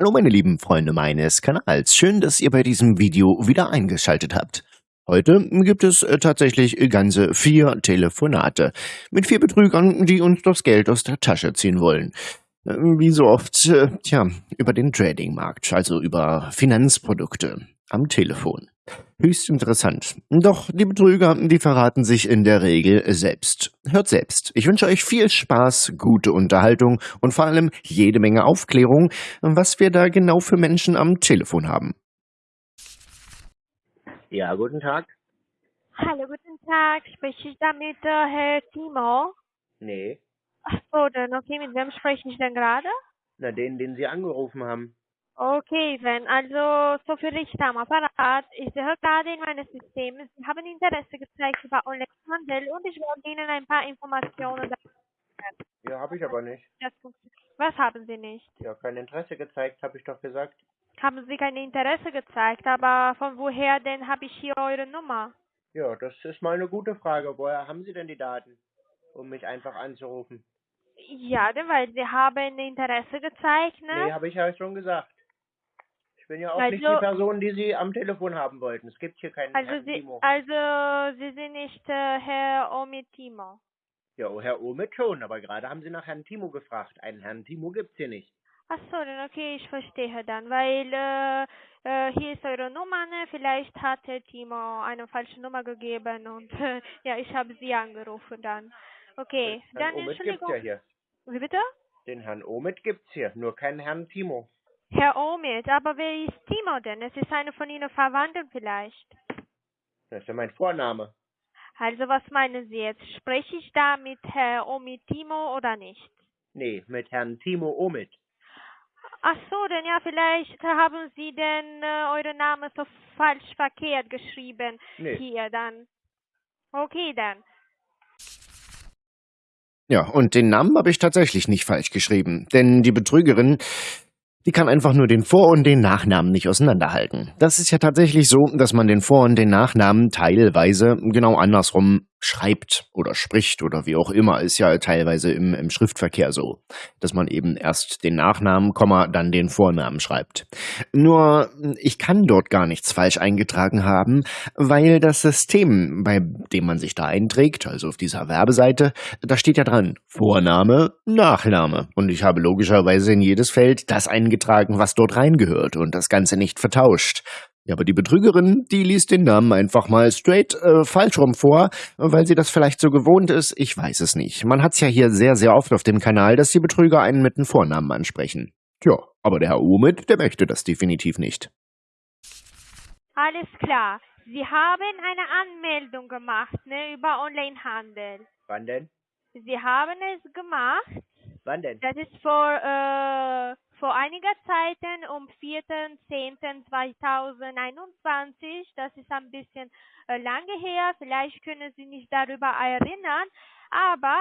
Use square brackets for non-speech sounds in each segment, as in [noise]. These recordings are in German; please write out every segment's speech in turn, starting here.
Hallo meine lieben Freunde meines Kanals, schön, dass ihr bei diesem Video wieder eingeschaltet habt. Heute gibt es äh, tatsächlich ganze vier Telefonate mit vier Betrügern, die uns das Geld aus der Tasche ziehen wollen. Äh, wie so oft, äh, tja, über den Tradingmarkt, also über Finanzprodukte am Telefon. Höchst interessant. Doch die Betrüger, die verraten sich in der Regel selbst. Hört selbst. Ich wünsche euch viel Spaß, gute Unterhaltung und vor allem jede Menge Aufklärung, was wir da genau für Menschen am Telefon haben. Ja, guten Tag. Hallo, guten Tag. Spreche ich da mit äh, Herr Timo? Nee. Ach so, dann okay, mit wem spreche ich denn gerade? Na, den, den Sie angerufen haben. Okay, dann also so für Richter am Apparat. Ich sehe gerade in meinem System, Sie haben Interesse gezeigt über Onlinehandel und ich wollte Ihnen ein paar Informationen Ja, habe ich aber nicht. Was haben Sie nicht? Ja, kein Interesse gezeigt, habe ich doch gesagt. Haben Sie kein Interesse gezeigt, aber von woher denn habe ich hier eure Nummer? Ja, das ist mal eine gute Frage. Woher haben Sie denn die Daten, um mich einfach anzurufen? Ja, denn weil Sie haben Interesse gezeigt, ne? Nee, habe ich ja schon gesagt. Ich bin ja auch Also- nicht die Person, die Sie am Telefon haben wollten. Es gibt hier keinen Also Herrn Sie, Timo. also Sie sind nicht äh, Herr Omitimo. Ja, oh, Herr Omid schon, aber gerade haben Sie nach Herrn Timo gefragt. Einen Herrn Timo gibt's hier nicht. Ach so, dann okay, ich verstehe dann, weil äh, äh, hier ist eure Nummer, ne? Vielleicht hat Herr Timo eine falsche Nummer gegeben und äh, ja, ich habe Sie angerufen dann. Okay, Herrn dann Omid gibt's Entschuldigung. ja hier. Wie bitte? Den Herrn Omid gibt's hier, nur keinen Herrn Timo. Herr Omid, aber wer ist Timo denn? Es ist eine von Ihnen Verwandten vielleicht. Das ist ja mein Vorname. Also was meinen Sie jetzt? Spreche ich da mit Herr Omid Timo oder nicht? Nee, mit Herrn Timo Omid. Ach so, denn ja, vielleicht haben Sie denn äh, euren Namen so falsch verkehrt geschrieben Nee. hier dann. Okay, dann. Ja, und den Namen habe ich tatsächlich nicht falsch geschrieben, denn die Betrügerin, die kann einfach nur den Vor- und den Nachnamen nicht auseinanderhalten. Das ist ja tatsächlich so, dass man den Vor- und den Nachnamen teilweise genau andersrum schreibt oder spricht oder wie auch immer, ist ja teilweise im, im Schriftverkehr so, dass man eben erst den Nachnamen, Komma, dann den Vornamen schreibt. Nur, ich kann dort gar nichts falsch eingetragen haben, weil das System, bei dem man sich da einträgt, also auf dieser Werbeseite, da steht ja dran Vorname, Nachname. Und ich habe logischerweise in jedes Feld das eingetragen, was dort reingehört und das Ganze nicht vertauscht. Ja, aber die Betrügerin, die liest den Namen einfach mal straight äh, falsch rum vor, weil sie das vielleicht so gewohnt ist. Ich weiß es nicht. Man hat's ja hier sehr, sehr oft auf dem Kanal, dass die Betrüger einen mit dem Vornamen ansprechen. Tja, aber der Herr Omid, der möchte das definitiv nicht. Alles klar. Sie haben eine Anmeldung gemacht, ne, über Onlinehandel. Wann denn? Sie haben es gemacht. Wann denn? Das ist vor, äh, vor einiger Zeit um 4.10.2021. Das ist ein bisschen äh, lange her. Vielleicht können Sie sich darüber erinnern. Aber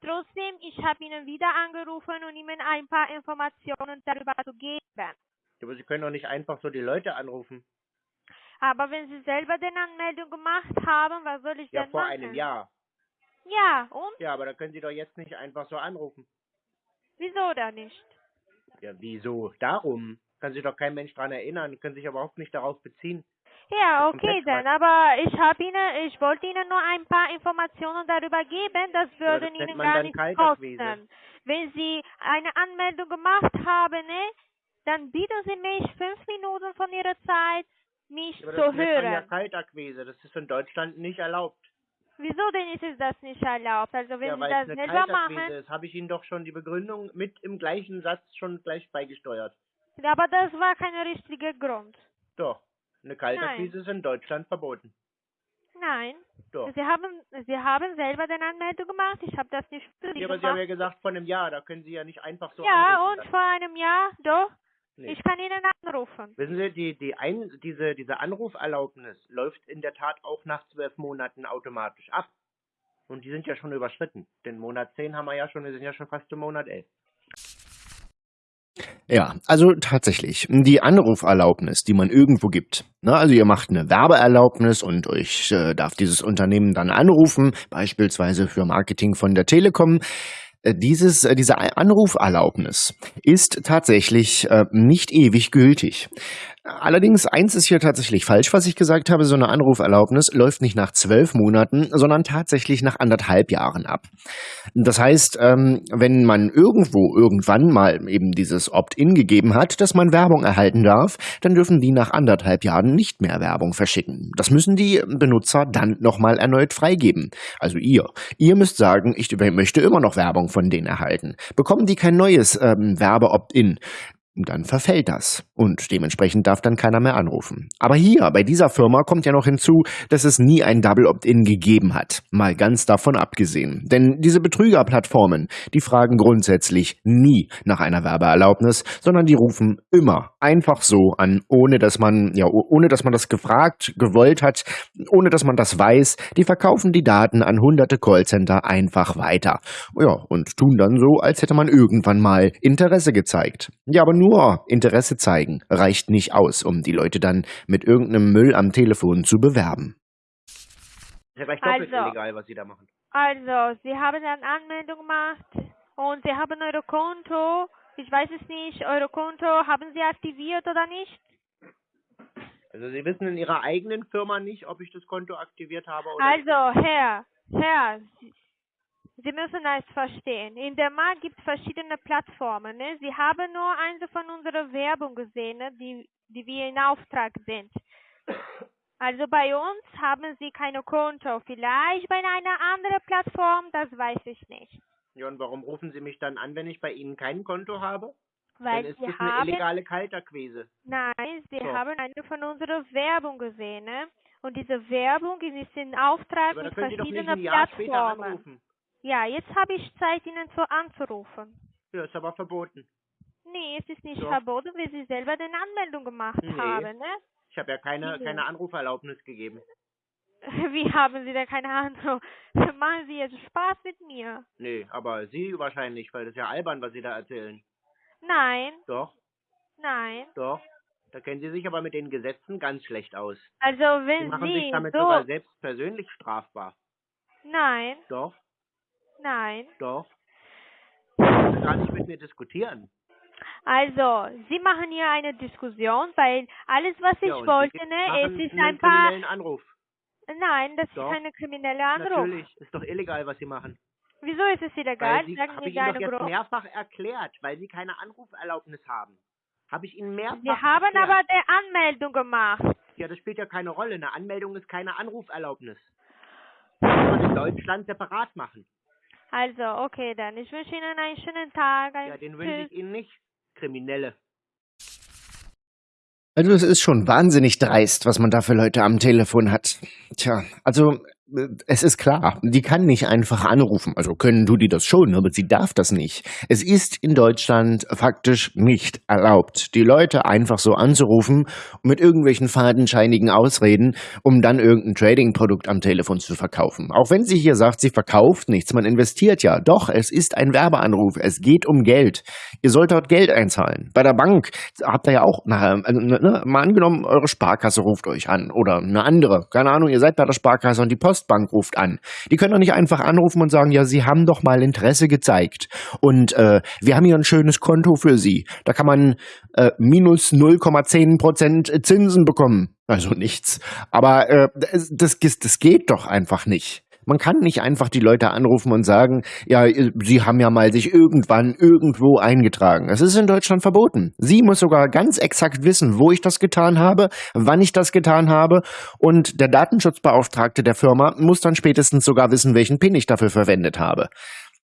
trotzdem, ich habe Ihnen wieder angerufen, um Ihnen ein paar Informationen darüber zu geben. Aber Sie können doch nicht einfach so die Leute anrufen. Aber wenn Sie selber den Anmeldung gemacht haben, was soll ich Ja, denn vor machen? einem Jahr. Ja, und? Ja, aber da können Sie doch jetzt nicht einfach so anrufen. Wieso da nicht? Ja, wieso? Darum. Kann sich doch kein Mensch dran erinnern, können sich überhaupt nicht darauf beziehen. Ja, Das ist okay dann, aber ich habe Ihnen, ich wollte Ihnen nur ein paar Informationen darüber geben, das Ja, würde das nennt Ihnen gar nicht kosten. Wenn Sie eine Anmeldung gemacht haben, ne, dann bieten Sie mich fünf Minuten von Ihrer Zeit, mich Aber zu das nennt man ja hören. Kaltakquise. Das ist in Deutschland nicht erlaubt. Wieso denn ist es das nicht erlaubt? Also wenn ja, Sie das selber machen, ist, habe ich Ihnen doch schon die Begründung mit im gleichen Satz schon gleich beigesteuert. aber das war kein richtiger Grund. Doch. Eine Kaltakquise ist in Deutschland verboten. Nein. Doch. Sie haben, Sie haben selber den Anmeldung gemacht. Ich habe das nicht für Sie Ja, aber Sie haben ja gesagt, von einem Jahr, da können Sie ja nicht einfach so ja, anrufen. und vor einem Jahr, doch. Nee. Ich kann Ihnen anrufen. Wissen Sie, die, die ein, diese, diese Anruferlaubnis läuft in der Tat auch nach zwölf Monaten automatisch ab. Und die sind ja schon überschritten. Den Monat 10 haben wir ja schon, wir sind ja schon fast im Monat 11. Ja, also tatsächlich, die Anruferlaubnis, die man irgendwo gibt. Ne, also ihr macht eine Werbeerlaubnis und euch äh, darf dieses Unternehmen dann anrufen, beispielsweise für Marketing von der Telekom. Äh, dieses, äh, diese Anruferlaubnis ist tatsächlich äh, nicht ewig gültig. Allerdings, eins ist hier tatsächlich falsch, was ich gesagt habe. So eine Anruferlaubnis läuft nicht nach zwölf Monaten, sondern tatsächlich nach anderthalb Jahren ab. Das heißt, ähm, wenn man irgendwo irgendwann mal eben dieses Opt-in gegeben hat, dass man Werbung erhalten darf, dann dürfen die nach anderthalb Jahren nicht mehr Werbung verschicken. Das müssen die Benutzer dann nochmal erneut freigeben. Also ihr. Ihr müsst sagen, ich möchte immer noch Werbung von denen erhalten. Bekommen die kein neues ähm, Werbe-Opt-in, dann verfällt das und dementsprechend darf dann keiner mehr anrufen. Aber hier, bei dieser Firma kommt ja noch hinzu, dass es nie ein Double Opt-in gegeben hat. Mal ganz davon abgesehen. Denn diese Betrügerplattformen, die fragen grundsätzlich nie nach einer Werbeerlaubnis, sondern die rufen immer einfach so an, ohne dass man, ja, ohne dass man das gefragt, gewollt hat, ohne dass man das weiß. Die verkaufen die Daten an hunderte Callcenter einfach weiter. Ja, und tun dann so, als hätte man irgendwann mal Interesse gezeigt. Ja, aber nur Interesse zeigen reicht nicht aus, um die Leute dann mit irgendeinem Müll am Telefon zu bewerben. Ist ja gleich doppelt also, illegal, was Sie da machen. Also, Sie haben eine Anmeldung gemacht und Sie haben Eure Konto ich weiß es nicht, Euro Konto haben Sie aktiviert oder nicht? Also Sie wissen in Ihrer eigenen Firma nicht, ob ich das Konto aktiviert habe oder Also, Herr, Herr, Sie, müssen es verstehen. In der Markt gibt es verschiedene Plattformen. Ne? Sie haben nur eine von unserer Werbung gesehen, ne? die, die wir in Auftrag sind. Also bei uns haben Sie keine Konto. Vielleicht bei einer anderen Plattform, das weiß ich nicht. Ja, und warum rufen Sie mich dann an, wenn ich bei Ihnen kein Konto habe? Weil dann ist Sie das haben, eine illegale Kalterquise. Nein, Sie So. haben eine von unserer Werbung gesehen, ne? Und diese Werbung ist in Auftrag Aber mit verschiedenen Plattformen. Ja, jetzt habe ich Zeit, Ihnen zu anzurufen. Ja, ist aber verboten. Nee, es ist nicht Doch. verboten, weil Sie selber eine Anmeldung gemacht Nee. haben, ne? Ich habe ja keine, Nee. keine Anruferlaubnis gegeben. [laughs] Wie haben Sie denn keine Ahnung? [laughs] Machen Sie jetzt Spaß mit mir? Nee, aber Sie wahrscheinlich, weil das ist ja albern, was Sie da erzählen. Nein, Doch, nein. doch. Da kennen Sie sich aber mit den Gesetzen ganz schlecht aus. Also Sie wenn machen Sie sich damit so... sogar selbst persönlich strafbar. Nein, Doch, nein. doch. Sie gar nicht mit mir diskutieren. Also, Sie machen hier eine Diskussion, weil alles, was ich ja, wollte, Sie ne, es ist ein paar... kriminellen Anruf. Nein, das Doch. ist eine kriminelle Anruf. Natürlich, ist doch illegal, was Sie machen. Wieso ist es illegal? Weil Sie, Sagen habe mir ich Ihnen doch jetzt mehrfach erklärt, weil Sie keine Anruferlaubnis haben. Habe ich Ihnen mehrfach Sie haben erklärt. aber die Anmeldung gemacht. Ja, das spielt ja keine Rolle. Eine Anmeldung ist keine Anruferlaubnis. Das muss man in Deutschland separat machen. Also, okay, dann. Ich wünsche Ihnen einen schönen Tag. Ein Ja, den wünsche Tschüss. ich Ihnen nicht. Kriminelle. Also es ist schon wahnsinnig dreist, was man da für Leute am Telefon hat. Tja, also es ist klar, die kann nicht einfach anrufen. Also können du die das schon, aber sie darf das nicht. Es ist in Deutschland faktisch nicht erlaubt, die Leute einfach so anzurufen mit irgendwelchen fadenscheinigen Ausreden, um dann irgendein Trading-Produkt am Telefon zu verkaufen. Auch wenn sie hier sagt, sie verkauft nichts, man investiert ja. Doch, es ist ein Werbeanruf. Es geht um Geld. Ihr sollt dort Geld einzahlen. Bei der Bank habt ihr ja auch, na, also, ne, mal angenommen, eure Sparkasse ruft euch an oder eine andere. Keine Ahnung, ihr seid bei der Sparkasse und die Postbank ruft an. Die können doch nicht einfach anrufen und sagen, ja, sie haben doch mal Interesse gezeigt. Und äh, wir haben hier ein schönes Konto für sie. Da kann man äh, minus 0,10 Prozent Zinsen bekommen. Also nichts. Aber äh, das, das, das geht doch einfach nicht. Man kann nicht einfach die Leute anrufen und sagen, ja, sie haben ja mal sich irgendwann irgendwo eingetragen. Es ist in Deutschland verboten. Sie muss sogar ganz exakt wissen, wo ich das getan habe, wann ich das getan habe und der Datenschutzbeauftragte der Firma muss dann spätestens sogar wissen, welchen PIN ich dafür verwendet habe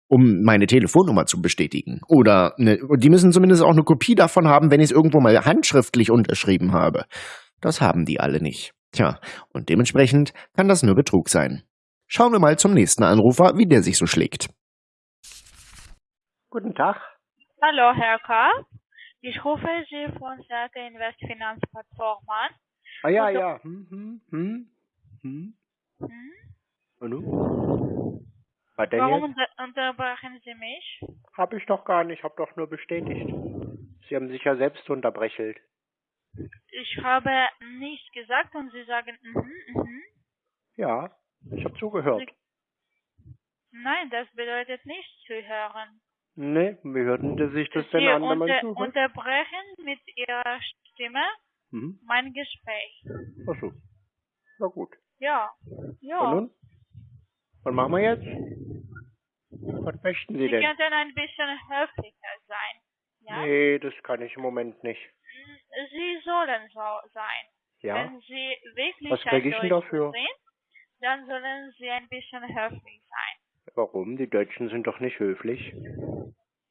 um meine Telefonnummer zu bestätigen. Oder ne, die müssen zumindest auch eine Kopie davon haben, wenn ich es irgendwo mal handschriftlich unterschrieben habe. Das haben die alle nicht. Tja, und dementsprechend kann das nur Betrug sein. Schauen wir mal zum nächsten Anrufer, wie der sich so schlägt. Guten Tag. Hallo, Herr K. Ich rufe Sie von Seite Investfinanzplattform an. Ah ja, Also- ja. Hm, hm, hm, hm. Hm? Und? Was denn Warum unterbrechen Sie mich? Hab ich doch gar nicht, hab doch nur bestätigt. Sie haben sich ja selbst unterbrechelt. Ich habe nichts gesagt und Sie sagen, mhm, mhm. Ja, ich hab zugehört. Nein, das bedeutet nicht zuhören. Nee, wie hörten Sie sich das denn Sie an, wenn man unter, zuhört? unterbrechen mit Ihrer Stimme Mhm. mein Gespräch. Ach so. Na gut. Ja. Und Ja. nun? Was machen wir jetzt? Was möchten Sie Sie denn? könnten ein bisschen höflicher sein. Ja? Nee, das kann ich im Moment nicht. Sie sollen so sein. Ja? Wenn Sie wirklich Was ein krieg ich denn dafür? sind, dann sollen Sie ein bisschen höflich sein. Warum? Die Deutschen sind doch nicht höflich.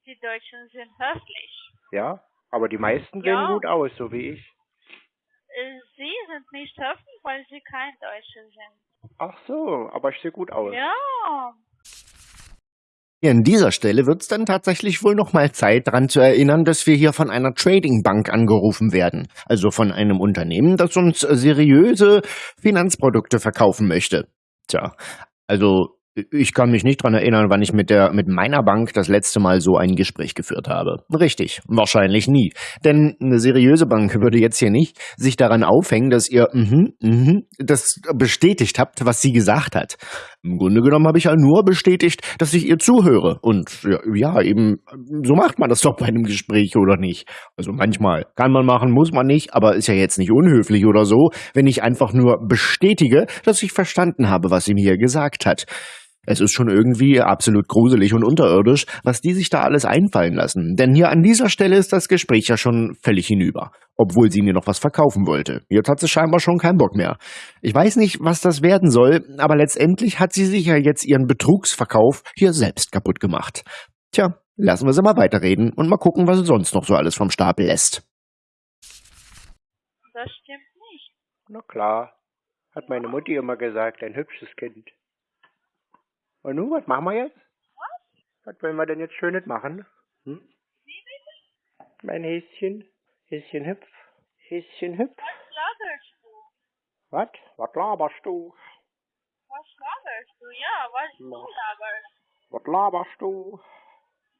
Die Deutschen sind höflich. Ja? Aber die meisten Ja. sehen gut aus, so wie ich. Äh, Sie sind nicht höflich, weil Sie kein Deutscher sind. Ach so, aber ich sehe gut aus. Ja. Hier an dieser Stelle wird es dann tatsächlich wohl noch mal Zeit, daran zu erinnern, dass wir hier von einer Trading-Bank angerufen werden. Also von einem Unternehmen, das uns seriöse Finanzprodukte verkaufen möchte. Tja, also ich kann mich nicht dran erinnern, wann ich mit der mit meiner Bank das letzte Mal so ein Gespräch geführt habe. Richtig, wahrscheinlich nie. Denn eine seriöse Bank würde jetzt hier nicht sich daran aufhängen, dass ihr mhm, mhm, das bestätigt habt, was sie gesagt hat. Im Grunde genommen habe ich ja nur bestätigt, dass ich ihr zuhöre. Und ja, eben, so macht man das doch bei einem Gespräch, oder nicht? Also manchmal kann man machen, muss man nicht, aber ist ja jetzt nicht unhöflich oder so, wenn ich einfach nur bestätige, dass ich verstanden habe, was sie mir gesagt hat. Es ist schon irgendwie absolut gruselig und unterirdisch, was die sich da alles einfallen lassen. Denn hier an dieser Stelle ist das Gespräch ja schon völlig hinüber. Obwohl sie mir noch was verkaufen wollte. Jetzt hat sie scheinbar schon keinen Bock mehr. Ich weiß nicht, was das werden soll, aber letztendlich hat sie sich ja jetzt ihren Betrugsverkauf hier selbst kaputt gemacht. Tja, lassen wir sie mal weiterreden und mal gucken, was sie sonst noch so alles vom Stapel lässt. Das stimmt nicht. Na klar. Hat meine Mutti immer gesagt, ein hübsches Kind. Und nun, was machen wir jetzt? Was wollen wir denn jetzt Schönes machen? Hm? Mein Häschen, Häschen hüpf, Häschen hüpf. Was laberst du? Was? Was laberst du? Was laberst du? Ja, was du Na. laberst. Was laberst du?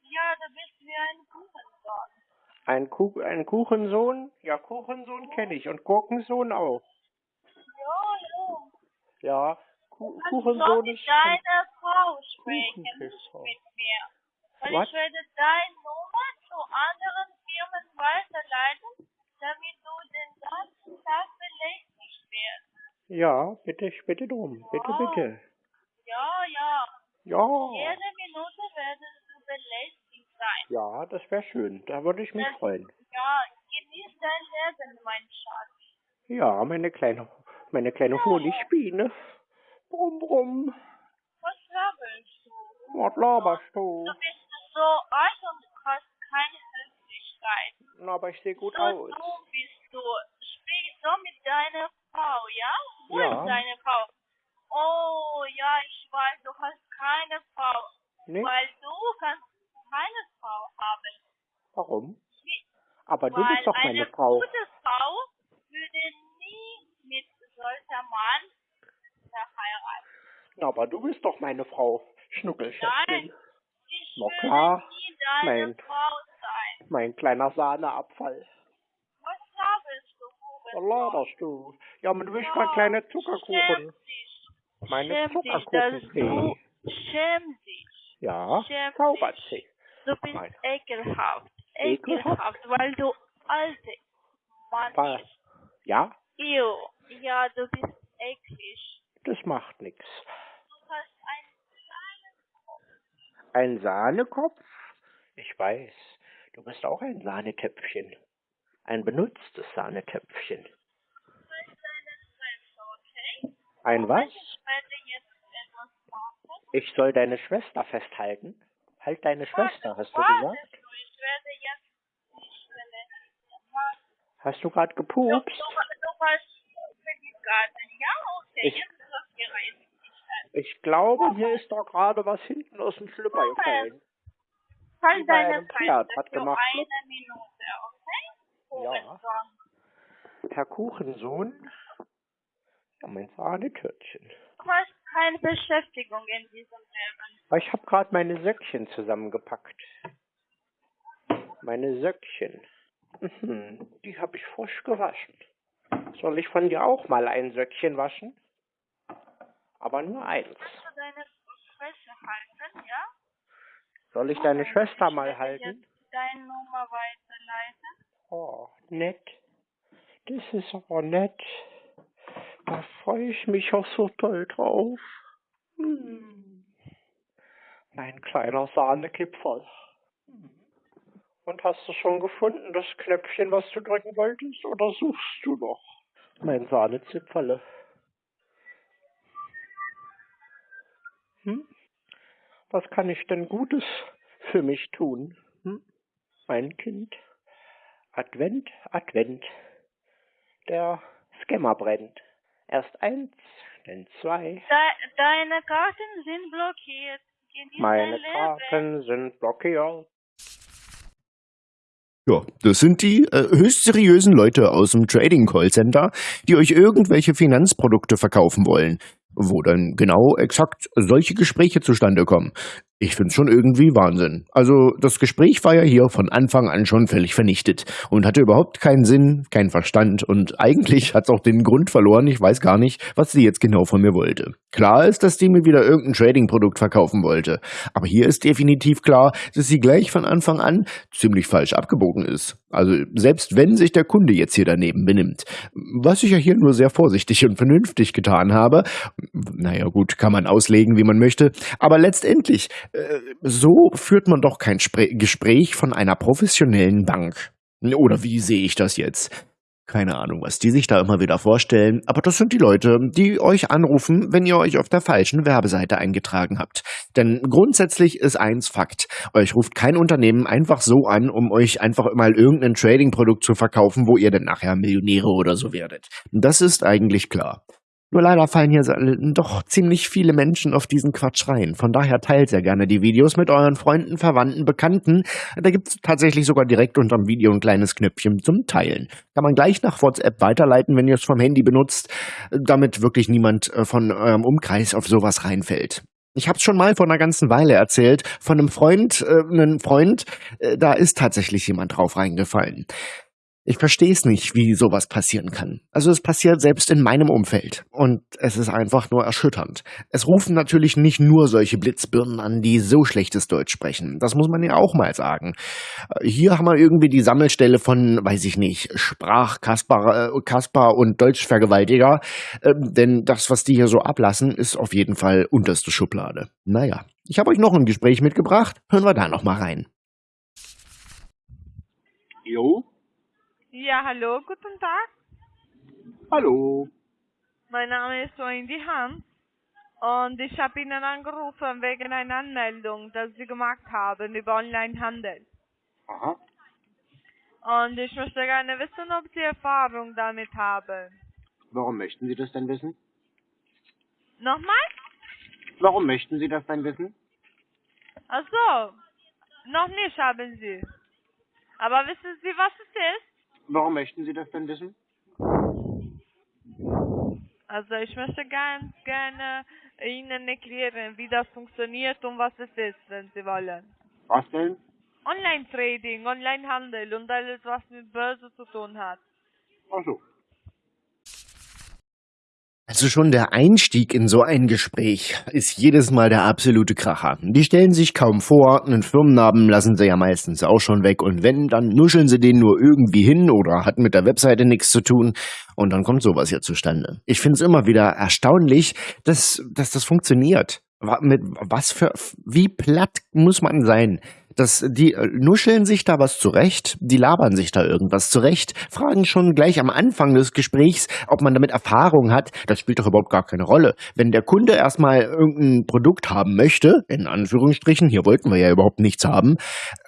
Ja, du bist wie ein Kuchensohn. Ein, Kuh, ein Kuchensohn? Ja, Kuchensohn kenne ich und Gurkensohn auch. Ja, ja. Ja, Ku Kannst du Kuchensohn ist... deiner Frau sprechen, mit mir. Weil Was? ich werde deine Nummer zu anderen Firmen weiterleiten, damit du den ganzen Tag belästigt wirst. Ja, bitte, ich bitte drum. Bitte, Ja. bitte. Ja, ja. Ja. Jede Minute werdest du belästigt sein. Ja, das wäre schön. Da würde ich mich Das- freuen. Ja, genieß dein Leben, mein Schatz. Ja, meine kleine, meine kleine Honigbiene. Brumm, brumm. Was laberst du? Was laberst du? Du bist so alt und hast keine Höflichkeit. Na, aber ich sehe gut so aus. dumm bist du. Sprich so mit deiner Frau, ja? Wo Ja. ist deine Frau? Oh, ja, ich weiß, du hast keine Frau. Nicht? Weil du kannst keine Frau haben. Warum? Wie- Aber du weil bist doch meine eine Frau. gute Frau würde nie mit solcher Mann verheiraten. Na, aber du bist doch meine Frau. Schnuckelschätzchen. Nein, ich Na klar. Mein- Frau sein. Mein kleiner Sahneabfall. Was laberst du, Was Hurensohn? laberst du? Ja, aber du bist mein kleiner Zuckerkuchen. Meine Zuckerkuchenfee. schäm dich. Ja, Schäm zaubert dich. sie. Du bist Nein. ekelhaft. Ekelhaft? Weil du alte Mann bist. Ja, Ew. Ja, du bist eklig. das macht nichts. Du hast einen kleinen Kopf. Ein Sahnekopf? Ich weiß. Du bist auch ein Sahnetöpfchen. Ein benutztes Sahnetöpfchen. Deine Fresse, okay? Ein was? Ich werde jetzt etwas machen. Ich soll deine Schwester festhalten? Halt deine Schwester, hast du gesagt? Hast du gerade gepupst? Ich- jetzt ist das gereist. Ich glaube, mir ist doch gerade was hinten aus dem Schlüpper gefallen. Halt deine Fresse hat gemacht, eine Minute, okay? Ja. Herr Kuchensohn? Ja, mein Sahnetörtchen. Du hast keine Beschäftigung in diesem Leben. Aber Ich habe gerade meine Söckchen zusammengepackt. Meine Söckchen. Mhm, die habe ich frisch gewaschen. Soll ich von dir auch mal ein Söckchen waschen? Aber nur eins. Kannst du deine Fresse halten? Soll ich deine Schwester Ich mal halten? Deine Nummer weiterleiten. Oh, nett. Das ist aber nett. Da freue ich mich auch so toll drauf. Hm. Mein kleiner Sahnekipferl. Und hast du schon gefunden, das Knöpfchen, was du drücken wolltest, oder suchst du noch? Mein Sahnezipferle. Hm? Was kann ich denn Gutes für mich tun? Hm? Mein Kind. Advent, Advent. Der Scammer brennt. Erst eins, dann zwei. De deine Karten sind blockiert. Genieß Meine. Karten sind blockiert. Ja, das sind die äh, höchst seriösen Leute aus dem Trading Call Center, die euch irgendwelche Finanzprodukte verkaufen wollen, wo dann genau exakt solche Gespräche zustande kommen. Ich find's schon irgendwie Wahnsinn. Also das Gespräch war ja hier von Anfang an schon völlig vernichtet und hatte überhaupt keinen Sinn, keinen Verstand und eigentlich hat's auch den Grund verloren. Ich weiß gar nicht, was sie jetzt genau von mir wollte. Klar ist, dass die mir wieder irgendein Trading-Produkt verkaufen wollte, aber hier ist definitiv klar, dass sie gleich von Anfang an ziemlich falsch abgebogen ist. Also selbst wenn sich der Kunde jetzt hier daneben benimmt, was ich ja hier nur sehr vorsichtig und vernünftig getan habe, naja gut, kann man auslegen, wie man möchte, aber letztendlich, so führt man doch kein Gespräch von einer professionellen Bank. Oder wie sehe ich das jetzt? Keine Ahnung, was die sich da immer wieder vorstellen, aber das sind die Leute, die euch anrufen, wenn ihr euch auf der falschen Werbeseite eingetragen habt. Denn grundsätzlich ist eins Fakt. Euch ruft kein Unternehmen einfach so an, um euch einfach mal irgendein Trading-Produkt zu verkaufen, wo ihr dann nachher Millionäre oder so werdet. Das ist eigentlich klar. Nur leider fallen hier so- doch ziemlich viele Menschen auf diesen Quatsch rein. Von daher teilt sehr gerne die Videos mit euren Freunden, Verwandten, Bekannten. Da gibt's tatsächlich sogar direkt unterm Video ein kleines Knöpfchen zum Teilen. Kann man gleich nach WhatsApp weiterleiten, wenn ihr es vom Handy benutzt, damit wirklich niemand äh, von eurem Umkreis auf sowas reinfällt. Ich habe es schon mal vor einer ganzen Weile erzählt, von einem Freund, äh, einem Freund, äh, da ist tatsächlich jemand drauf reingefallen. Ich verstehe es nicht, wie sowas passieren kann. Also es passiert selbst in meinem Umfeld. Und es ist einfach nur erschütternd. Es rufen natürlich nicht nur solche Blitzbirnen an, die so schlechtes Deutsch sprechen. Das muss man ja auch mal sagen. Äh, Hier haben wir irgendwie die Sammelstelle von, weiß ich nicht, Sprachkasper äh, Kasper und Deutschvergewaltiger. Ähm, denn das, was die hier so ablassen, ist auf jeden Fall unterste Schublade. Naja, ich habe euch noch ein Gespräch mitgebracht. Hören wir da noch mal rein. Jo, Ja, hallo, guten Tag. hallo. Mein Name ist Wendy Hans und ich habe Ihnen angerufen wegen einer Anmeldung, die Sie gemacht haben über Onlinehandel. Aha. Und ich möchte gerne wissen, ob Sie Erfahrung damit haben. Warum möchten Sie das denn wissen? Nochmal? Warum möchten Sie das denn wissen? Ach so, noch nicht haben Sie. Aber wissen Sie, was es ist? Warum möchten Sie das denn wissen? Also ich möchte ganz gerne Ihnen erklären, wie das funktioniert und was es ist, wenn Sie wollen. Was denn? Online-Trading, Online-Handel und alles, was mit Börse zu tun hat. Ach so. Also schon der Einstieg in so ein Gespräch ist jedes Mal der absolute Kracher. Die stellen sich kaum vor, einen Firmennamen lassen sie ja meistens auch schon weg und wenn, dann nuscheln sie den nur irgendwie hin oder hat mit der Webseite nichts zu tun und dann kommt sowas hier zustande. Ich finde es immer wieder erstaunlich, dass, dass das funktioniert. Mit was für, wie platt muss man sein? Dass die äh, nuscheln sich da was zurecht, die labern sich da irgendwas zurecht, fragen schon gleich am Anfang des Gesprächs, ob man damit Erfahrung hat. Das spielt doch überhaupt gar keine Rolle. Wenn der Kunde erstmal irgendein Produkt haben möchte, in Anführungsstrichen, hier wollten wir ja überhaupt nichts haben,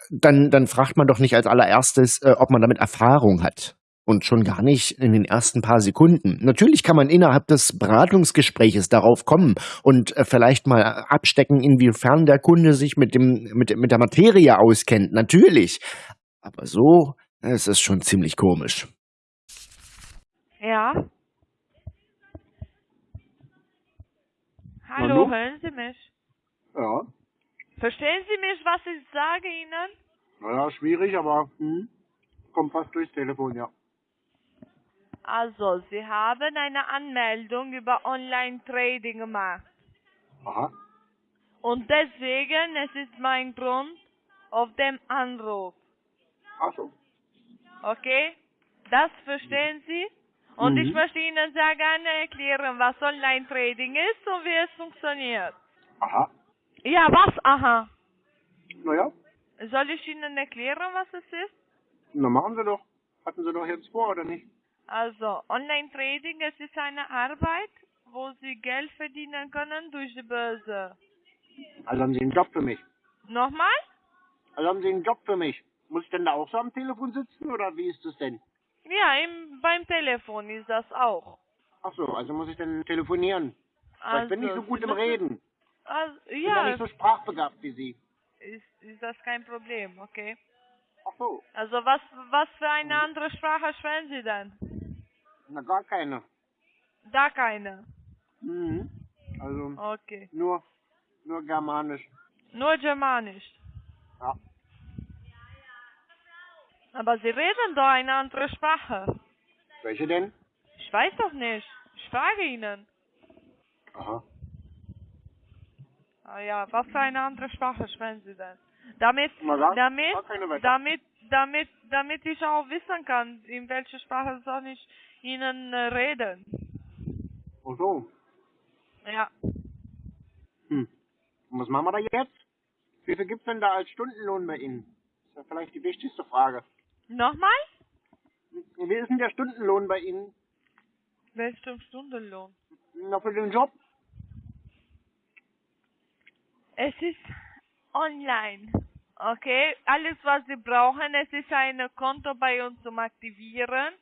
dann, dann fragt man doch nicht als allererstes, äh, ob man damit Erfahrung hat. Und schon gar nicht in den ersten paar Sekunden. Natürlich kann man innerhalb des Beratungsgespräches darauf kommen und äh, vielleicht mal abstecken, inwiefern der Kunde sich mit, dem, mit, mit der Materie auskennt. Natürlich. Aber so, es ist schon ziemlich komisch. Ja? Hallo, Hallo? hören Sie mich? Ja. Verstehen Sie mich, was ich sage Ihnen? Naja, schwierig, aber hm, kommt fast durchs Telefon, ja. Also, Sie haben eine Anmeldung über Online-Trading gemacht. Aha. Und deswegen, es ist mein Grund, auf dem Anruf. Ach so. Okay? Das verstehen Sie? Und Mhm. ich möchte Ihnen sehr gerne erklären, was Online-Trading ist und wie es funktioniert. Aha. Ja, was? Aha. Naja, Soll ich Ihnen erklären, was es ist? na machen Sie doch. Hatten Sie doch jetzt vor, oder nicht? Also, Online-Trading, es ist eine Arbeit, wo Sie Geld verdienen können durch die Börse. Also haben Sie einen Job für mich. Nochmal? Also haben Sie einen Job für mich. Muss ich denn da auch so am Telefon sitzen, oder wie ist das denn? Ja, im, beim Telefon ist das auch. Ach so, also muss ich dann telefonieren. Weil ich bin nicht so gut Sie im müssen- Reden. Also, Ich bin ja ja, nicht so sprachbegabt wie Sie. ist, ist das kein Problem, okay? Ach so, Also, was, was für eine andere Sprache sprechen Sie denn? Na gar keine. Da keine. Mhm. Also Okay. nur, nur Germanisch. Nur Germanisch. Ja. Aber Sie reden doch eine andere Sprache. Welche denn? Ich weiß doch nicht. Ich frage Ihnen. Aha. Ah ja, was für eine andere Sprache sprechen Sie denn? Damit, Na, sag- damit, damit, damit, damit ich auch wissen kann, in welcher Sprache soll ich Ihnen äh, reden. Ach so. Ja. Hm. Und was machen wir da jetzt? Wie viel gibt's denn da als Stundenlohn bei Ihnen? Das ist ja vielleicht die wichtigste Frage. Nochmal? Wie ist denn der Stundenlohn bei Ihnen? Welchen Stundenlohn? Na, für den Job? Es ist online. Okay, alles was Sie brauchen, es ist ein Konto bei uns zum Aktivieren,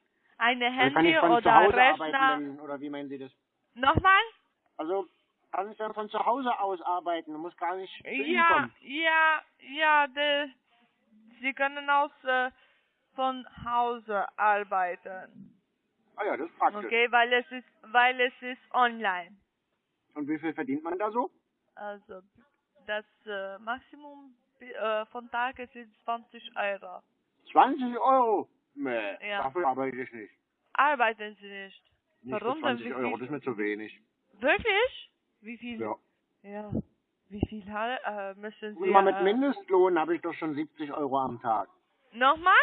eine Also Handy zu oder Rechner. arbeiten, oder wie meinen Sie das? Nochmal? Also, kann ich dann von zu Hause aus arbeiten? Muss gar nicht Ja, ja, ja, de, Sie können aus äh, von Hause arbeiten. Ah ja, das ist praktisch. Okay, weil es ist, weil es ist online. Und wie viel verdient man da so? Also das äh, Maximum äh, von Tag ist 20 Euro. 20 Euro? Nee, Ja. dafür arbeite ich nicht. Arbeiten Sie nicht? Nicht Warum denn? 20 Wie Euro, das ist mir zu wenig. Wirklich? Wie viel? Ja. Ja. Wie viel äh, müssen Guck Sie? mal, mit äh, Mindestlohn habe ich doch schon 70 Euro am Tag. Nochmal?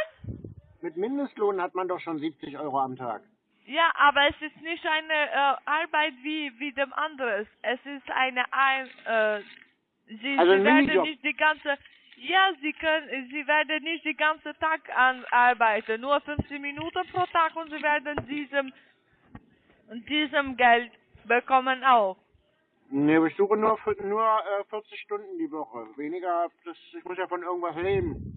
Mit Mindestlohn hat man doch schon 70 Euro am Tag. Ja, aber es ist nicht eine äh, Arbeit wie wie dem anderes. Es ist eine ein äh, Sie, Also Sie werden nicht die ganze ja, Sie können Sie werden nicht den ganzen Tag arbeiten, nur 15 Minuten pro Tag und Sie werden diesem diesem Geld bekommen auch. Nee, ich suche nur, nur äh, 40 Stunden die Woche. Weniger, das, ich muss ja von irgendwas leben.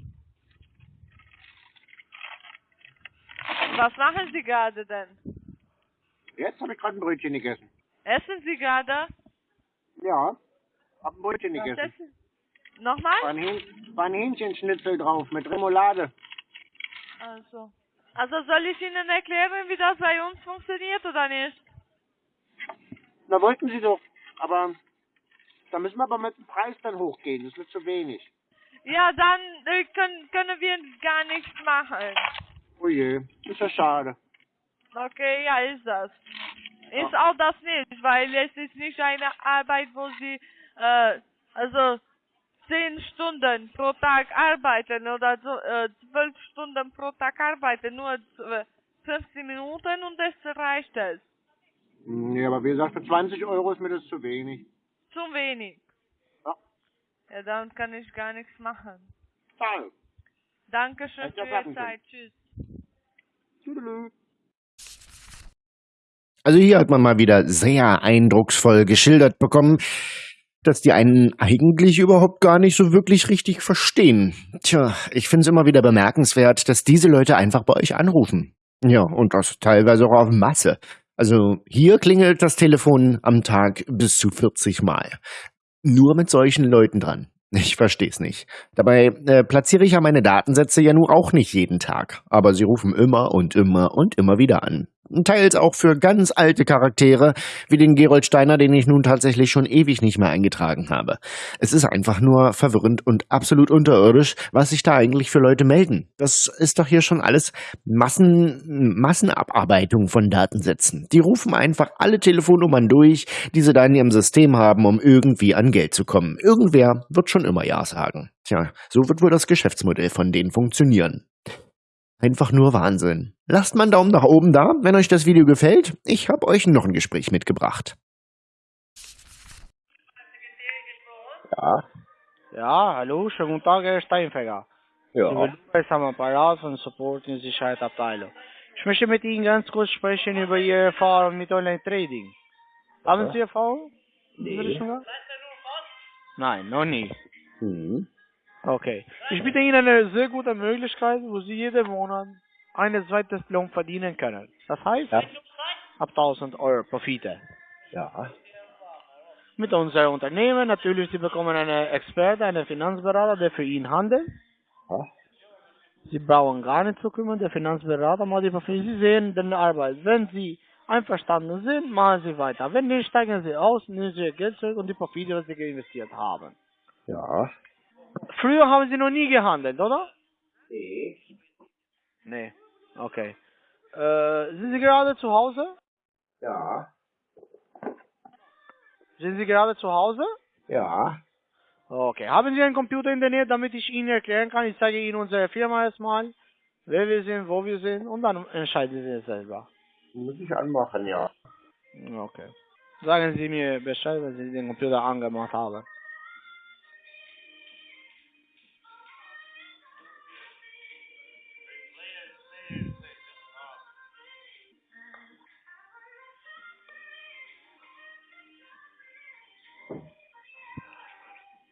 Was machen Sie gerade denn? Jetzt habe ich gerade ein Brötchen gegessen. Essen Sie gerade? Ja, hab ein Brötchen Was gegessen. essen? Nochmal? War ein, Hähn, war ein Hähnchenschnitzel drauf mit Remoulade. Also. Also soll ich Ihnen erklären, wie das bei uns funktioniert oder nicht? Da wollten sie doch. Aber da müssen wir aber mit dem Preis dann hochgehen. Das wird zu wenig. Ja, dann äh, können, können wir gar nichts machen. Oh je, ist ja schade. Okay, ja, ist das. Ist auch das nicht, weil es ist nicht eine Arbeit, wo Sie, äh, also, zehn Stunden pro Tag arbeiten oder so, äh, zwölf Stunden pro Tag arbeiten, nur äh, 15 Minuten und das reicht es. Nee, aber wie gesagt, für 20 Euro ist mir das zu wenig. Zu wenig. Ja, Ja, dann kann ich gar nichts machen. schade. Dankeschön für Ihre. Zeit. Tschüss. Tüdelü. Also hier hat man mal wieder sehr eindrucksvoll geschildert bekommen, dass die einen eigentlich überhaupt gar nicht so wirklich richtig verstehen. Tja, ich finde es immer wieder bemerkenswert, dass diese Leute einfach bei euch anrufen. Ja, und das teilweise auch auf Masse. Also hier klingelt das Telefon am Tag bis zu 40 Mal. Nur mit solchen Leuten dran. Ich versteh's nicht. Dabei äh, platziere ich ja meine Datensätze ja nur auch nicht jeden Tag. Aber sie rufen immer und immer und immer wieder an. Teils auch für ganz alte Charaktere, wie den Gerold Steiner, den ich nun tatsächlich schon ewig nicht mehr eingetragen habe. Es ist einfach nur verwirrend und absolut unterirdisch, was sich da eigentlich für Leute melden. Das ist doch hier schon alles Massen, Massenabarbeitung von Datensätzen. Die rufen einfach alle Telefonnummern durch, die sie da in ihrem System haben, um irgendwie an Geld zu kommen. Irgendwer wird schon immer Ja sagen. Tja, so wird wohl das Geschäftsmodell von denen funktionieren. Einfach nur Wahnsinn. Lasst mal einen Daumen nach oben da, wenn euch das Video gefällt. Ich habe euch noch ein Gespräch mitgebracht. Ja, Ja, hallo, schönen guten Tag, Herr Steinfeger. ja. Lukas am Apparat von Support und Sicherheitsabteilung. Ich möchte mit Ihnen ganz kurz sprechen über Ihre Erfahrung mit Online-Trading. Haben Sie Erfahrung? Nee. Nein, noch nie. Hm. Okay. Ich biete Ihnen eine sehr gute Möglichkeit, wo Sie jeden Monat eine zweites Lohn verdienen können. Das heißt, Ja. ab 1000 Euro Profite. Ja. Mit unserem Unternehmen natürlich, Sie bekommen einen Experte, einen Finanzberater, der für ihn handelt. Ja. Sie brauchen gar nicht zu kümmern, der Finanzberater macht die Profite. Sie sehen den Arbeit. Wenn Sie einverstanden sind, machen Sie weiter. Wenn nicht, steigen Sie aus, nehmen Sie Ihr Geld zurück und die Profite, was Sie investiert haben. Ja. Früher haben Sie noch nie gehandelt, oder? Nee. Nee. Okay. Äh, sind Sie gerade zu Hause? Ja. Sind Sie gerade zu Hause? Ja. Okay. Haben Sie einen Computer in der Nähe, damit ich Ihnen erklären kann? Ich zeige Ihnen unsere Firma erstmal, wer wir sind, wo wir sind und dann entscheiden Sie es selber. Muss ich anmachen, ja. Okay. Sagen Sie mir Bescheid, wenn Sie den Computer angemacht haben.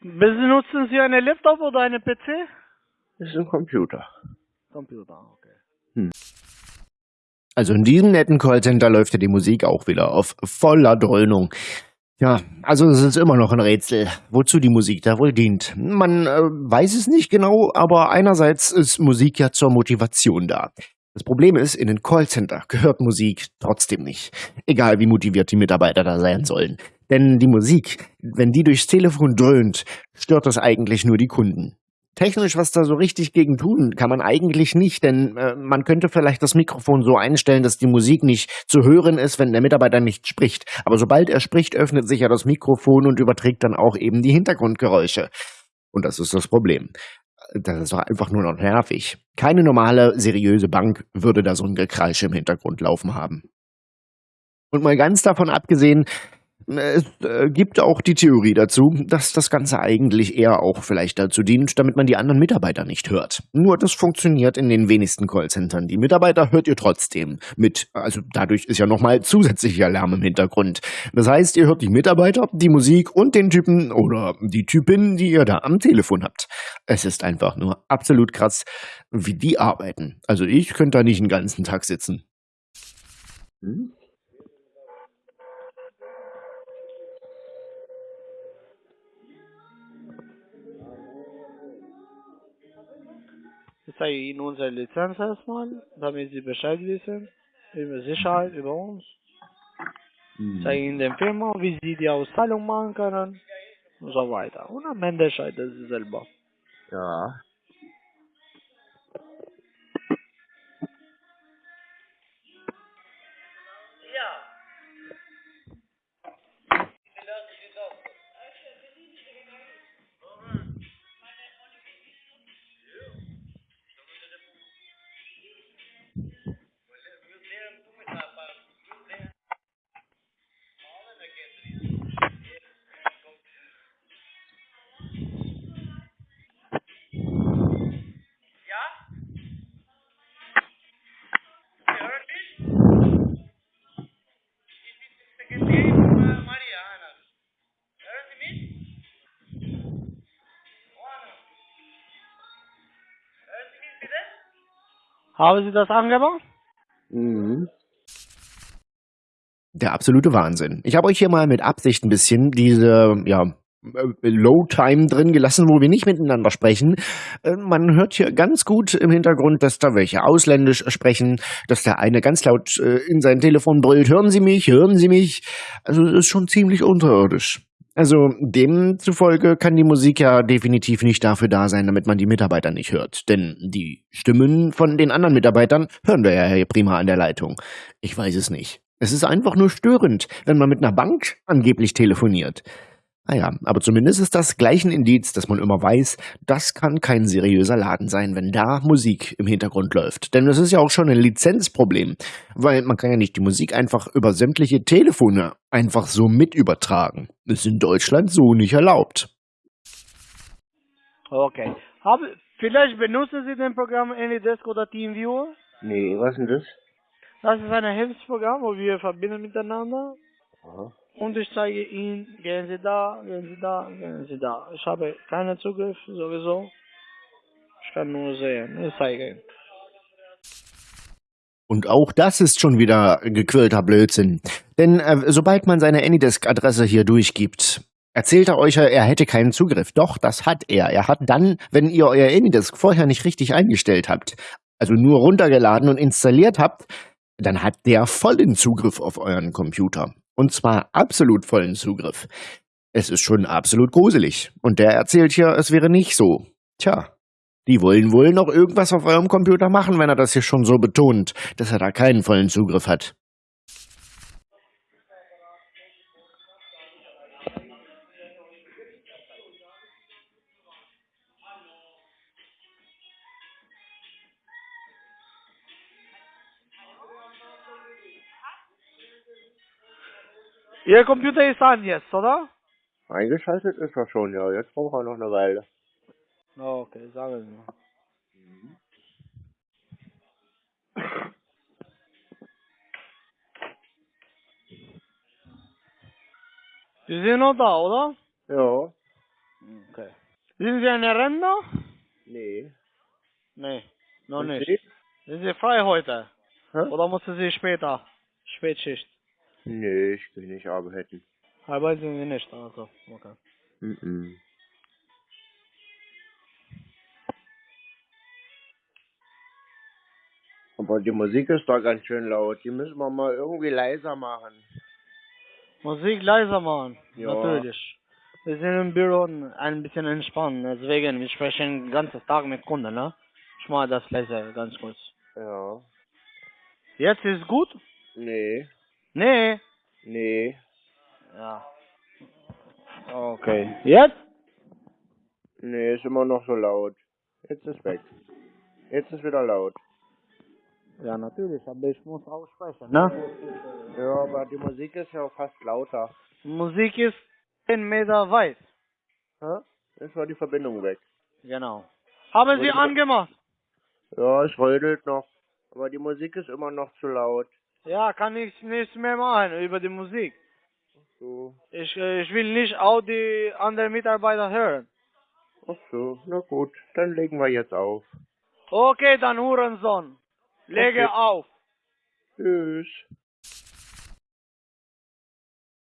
Benutzen Sie einen Laptop oder einen PC? Das ist ein Computer. Computer, okay. Also in diesem netten Callcenter läuft ja die Musik auch wieder auf voller Dröhnung. Ja, also es ist immer noch ein Rätsel, wozu die Musik da wohl dient. Man äh, weiß es nicht genau, aber einerseits ist Musik ja zur Motivation da. Das Problem ist, in den Callcenter gehört Musik trotzdem nicht. Egal wie motiviert die Mitarbeiter da sein sollen. Denn die Musik, wenn die durchs Telefon dröhnt, stört das eigentlich nur die Kunden. Technisch was da so richtig gegen tun kann man eigentlich nicht, denn äh, man könnte vielleicht das Mikrofon so einstellen, dass die Musik nicht zu hören ist, wenn der Mitarbeiter nicht spricht. Aber sobald er spricht, öffnet sich ja das Mikrofon und überträgt dann auch eben die Hintergrundgeräusche. Und das ist das Problem. Das ist doch einfach nur noch nervig. Keine normale, seriöse Bank würde da so ein Gekreisch im Hintergrund laufen haben. Und mal ganz davon abgesehen, es äh, gibt auch die Theorie dazu, dass das Ganze eigentlich eher auch vielleicht dazu dient, damit man die anderen Mitarbeiter nicht hört. Nur das funktioniert in den wenigsten Callcentern. Die Mitarbeiter hört ihr trotzdem mit. Also dadurch ist ja nochmal zusätzlicher Lärm im Hintergrund. Das heißt, ihr hört die Mitarbeiter, die Musik und den Typen oder die Typin, die ihr da am Telefon habt. Es ist einfach nur absolut krass, wie die arbeiten. Also ich könnte da nicht den ganzen Tag sitzen. Hm? Ich zeige Ihnen unsere Lizenz erstmal, damit Sie Bescheid wissen, über Sicherheit, über uns. Ich zeige Ihnen den Firma, wie Sie die Auszahlung machen können und so weiter. Und am Ende entscheiden Sie selber. Ja. Haben Sie das angemacht? Mhm. Der absolute Wahnsinn. Ich habe euch hier mal mit Absicht ein bisschen diese, ja, äh, Low-Time drin gelassen, wo wir nicht miteinander sprechen. Äh, man hört hier ganz gut im Hintergrund, dass da welche ausländisch sprechen, dass der eine ganz laut äh, in sein Telefon brüllt, hören Sie mich, hören Sie mich. Also das ist schon ziemlich unterirdisch. Also demzufolge kann die Musik ja definitiv nicht dafür da sein, damit man die Mitarbeiter nicht hört. Denn die Stimmen von den anderen Mitarbeitern hören wir ja hier prima an der Leitung. Ich weiß es nicht. Es ist einfach nur störend, wenn man mit einer Bank angeblich telefoniert. Naja, aber zumindest ist das gleich ein Indiz, dass man immer weiß, das kann kein seriöser Laden sein, wenn da Musik im Hintergrund läuft. Denn das ist ja auch schon ein Lizenzproblem, weil man kann ja nicht die Musik einfach über sämtliche Telefone einfach so mit übertragen. Ist in Deutschland so nicht erlaubt. Okay. Hab, vielleicht benutzen Sie den Programm AnyDesk oder TeamViewer? Nee, was denn das? Das ist ein Hilfsprogramm, wo wir verbinden miteinander. Aha. Und ich zeige Ihnen, gehen Sie da, gehen Sie da, gehen Sie da. Ich habe keinen Zugriff sowieso. Ich kann nur sehen. Ich zeige Ihnen. Und auch das ist schon wieder gequirlter Blödsinn. Denn äh, sobald man seine Anydesk-Adresse hier durchgibt, erzählt er euch, er hätte keinen Zugriff. Doch, das hat er. Er hat dann, wenn ihr euer Anydesk vorher nicht richtig eingestellt habt, also nur runtergeladen und installiert habt, dann hat der vollen Zugriff auf euren Computer. Und zwar absolut vollen Zugriff. Es ist schon absolut gruselig. Und der erzählt hier, es wäre nicht so. Tja, die wollen wohl noch irgendwas auf eurem Computer machen, wenn er das hier schon so betont, dass er da keinen vollen Zugriff hat. Ihr Computer ist an jetzt, oder? Eingeschaltet ist er schon, ja. Jetzt braucht er noch eine Weile. Okay, sagen Sie mal. Sie sind noch da, oder? Ja. Okay. Sind Sie ein Rentner? Nee. Nee, noch Und nicht. Sie? Sind Sie frei heute? Hä? Oder müssen Sie später? Spätschicht. Nee, ich will nicht arbeiten. Arbeiten Sie nicht, also. Okay. Mhm. Aber die Musik ist doch ganz schön laut. Die müssen wir mal irgendwie leiser machen. Musik leiser machen, Ja. natürlich. Wir sind im Büro ein bisschen entspannen, deswegen, wir sprechen den ganzen Tag mit Kunden, ne? Ich mache das leiser, ganz kurz. Ja. Jetzt ist gut? Nee. Nee. Nee. Ja. Okay. Jetzt? Nee, ist immer noch so laut. Jetzt ist weg. Jetzt ist wieder laut. Ja, natürlich, aber ich muss auch sprechen, ne? Ja, aber die Musik ist ja fast lauter. Musik ist 10 Meter weit. Hä? Jetzt war die Verbindung weg. Genau. Haben Sie angemacht? Ja, es rödelt noch. Aber die Musik ist immer noch zu laut. Ja, kann ich nichts mehr machen über die Musik. So. Ich, äh, ich will nicht auch die anderen Mitarbeiter hören. Ach so, na gut. Dann legen wir jetzt auf. Okay, dann Hurensohn. Lege Okay. auf. Tschüss.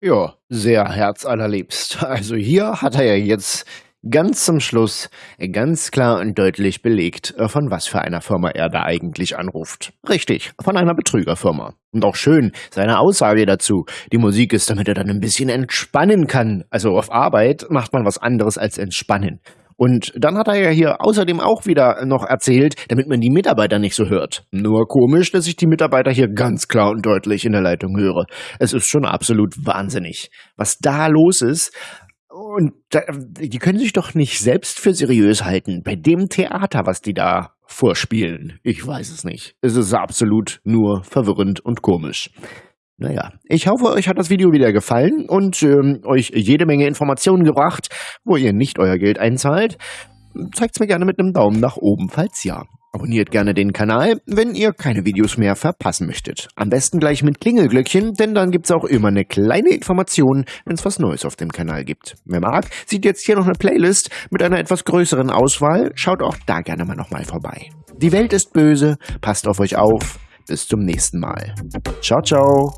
Ja, sehr herzallerliebst. Also hier hat er ja jetzt ganz zum Schluss ganz klar und deutlich belegt, äh, von was für einer Firma er da eigentlich anruft. Richtig, von einer Betrügerfirma. Und auch schön seine Aussage dazu. Die Musik ist, damit er dann ein bisschen entspannen kann. Also auf Arbeit macht man was anderes als entspannen. Und dann hat er ja hier außerdem auch wieder noch erzählt, damit man die Mitarbeiter nicht so hört. Nur komisch, dass ich die Mitarbeiter hier ganz klar und deutlich in der Leitung höre. Es ist schon absolut wahnsinnig, was da los ist. Und die können sich doch nicht selbst für seriös halten bei dem Theater, was die da vorspielen. Ich weiß es nicht. Es ist absolut nur verwirrend und komisch. Naja, ich hoffe, euch hat das Video wieder gefallen und ähm, euch jede Menge Informationen gebracht, wo ihr nicht euer Geld einzahlt. Zeigt's mir gerne mit einem Daumen nach oben, falls ja. Abonniert gerne den Kanal, wenn ihr keine Videos mehr verpassen möchtet. Am besten gleich mit Klingelglöckchen, denn dann gibt's auch immer eine kleine Information, wenn's was Neues auf dem Kanal gibt. Wer mag, sieht jetzt hier noch eine Playlist mit einer etwas größeren Auswahl. Schaut auch da gerne mal nochmal vorbei. Die Welt ist böse, passt auf euch auf. Bis zum nächsten Mal. Ciao, ciao.